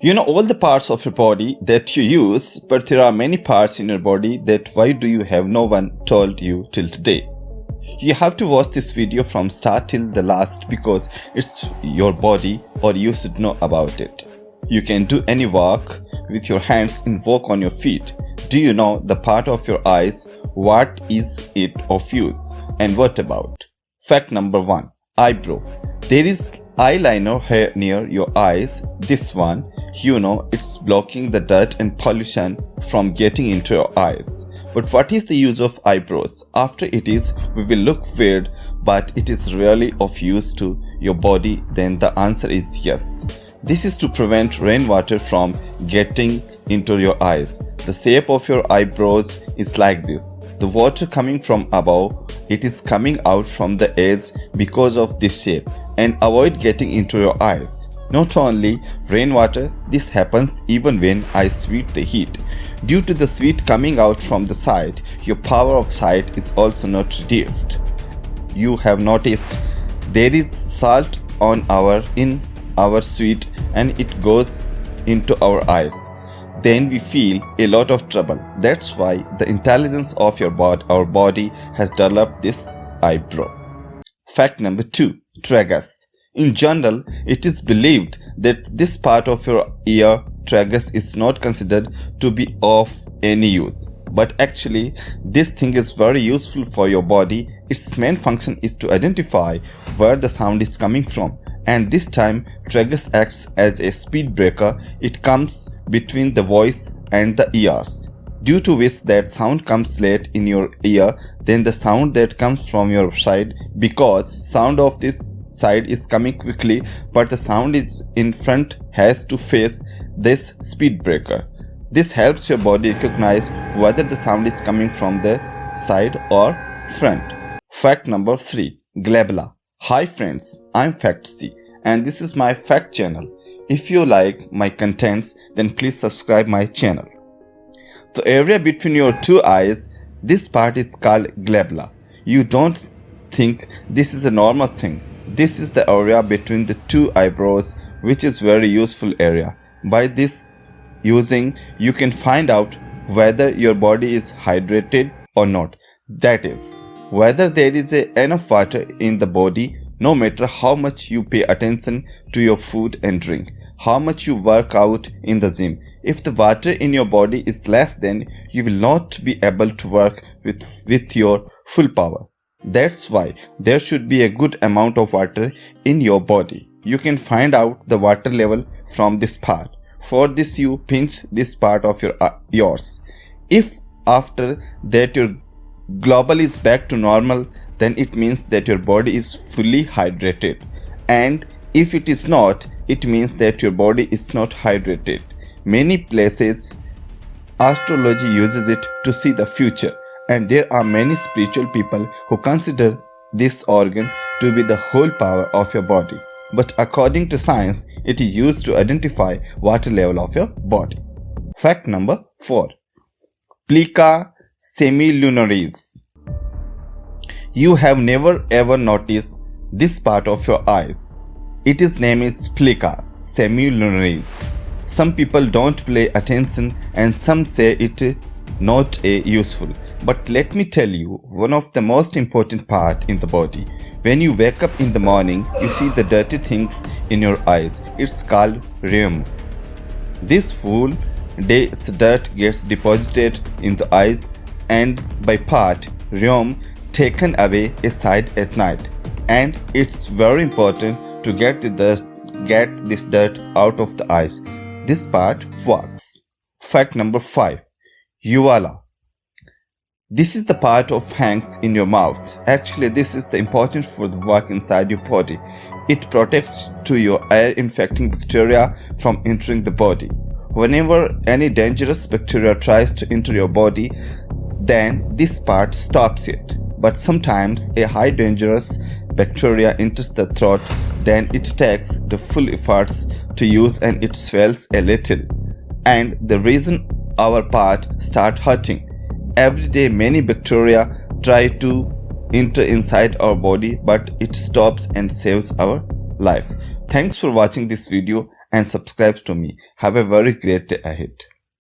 You know all the parts of your body that you use, but there are many parts in your body that why do you have no one told you till today? You have to watch this video from start till the last because it's your body or you should know about it. You can do any work with your hands and walk on your feet. Do you know the part of your eyes? What is it of use? And what about? Fact number 1. Eyebrow. There is eyeliner here near your eyes. This one, you know it's blocking the dirt and pollution from getting into your eyes. But what is the use of eyebrows? After it is, we will look weird, but it is really of use to your body, then the answer is yes. This is to prevent rainwater from getting into your eyes. The shape of your eyebrows is like this. The water coming from above, it is coming out from the edge because of this shape and avoid getting into your eyes. Not only rainwater, this happens even when I sweat the heat. Due to the sweat coming out from the side, your power of sight is also not reduced. You have noticed there is salt on our in our sweat and it goes into our eyes. Then we feel a lot of trouble. That's why the intelligence of your body, our body has developed this eyebrow. Fact number 2. Tragus. In general, it is believed that this part of your ear, tragus, is not considered to be of any use. But actually, this thing is very useful for your body. Its main function is to identify where the sound is coming from. And this time, tragus acts as a speed breaker. It comes between the voice and the ears. Due to which that sound comes late in your ear than the sound that comes from your side because sound of this side is coming quickly but the sound is in front has to face this speed breaker. This helps your body recognize whether the sound is coming from the side or front. Fact number 3. Glabella. Hi friends, I'm FactC and this is my fact channel. If you like my contents then please subscribe my channel. The area between your two eyes, this part is called glabella. You don't think this is a normal thing this is the area between the two eyebrows which is very useful area. By this using you can find out whether your body is hydrated or not. That is, whether there is enough water in the body no matter how much you pay attention to your food and drink, how much you work out in the gym. If the water in your body is less then you will not be able to work with, with your full power. That's why there should be a good amount of water in your body. You can find out the water level from this part. For this you pinch this part of your uh, yours. If after that your global is back to normal then it means that your body is fully hydrated and if it is not it means that your body is not hydrated. Many places astrology uses it to see the future and there are many spiritual people who consider this organ to be the whole power of your body. But according to science, it is used to identify water level of your body. Fact number 4. Plica semilunaris. You have never ever noticed this part of your eyes. Its name is Plica semilunaris. Some people don't pay attention and some say it not a useful. But let me tell you, one of the most important part in the body. When you wake up in the morning, you see the dirty things in your eyes. It's called rheum. This full day's dirt gets deposited in the eyes and by part rheum taken away aside at night. And it's very important to get the get this dirt out of the eyes. This part works. Fact number 5. Uvula. This is the part of hangs in your mouth. Actually, this is the important for the work inside your body. It protects to your air infecting bacteria from entering the body. Whenever any dangerous bacteria tries to enter your body, then this part stops it. But sometimes a high dangerous bacteria enters the throat, then it takes the full efforts to use and it swells a little. And the reason our part start hurting. Every day many bacteria try to enter inside our body but it stops and saves our life. Thanks for watching this video and subscribes to me. Have a very great day ahead.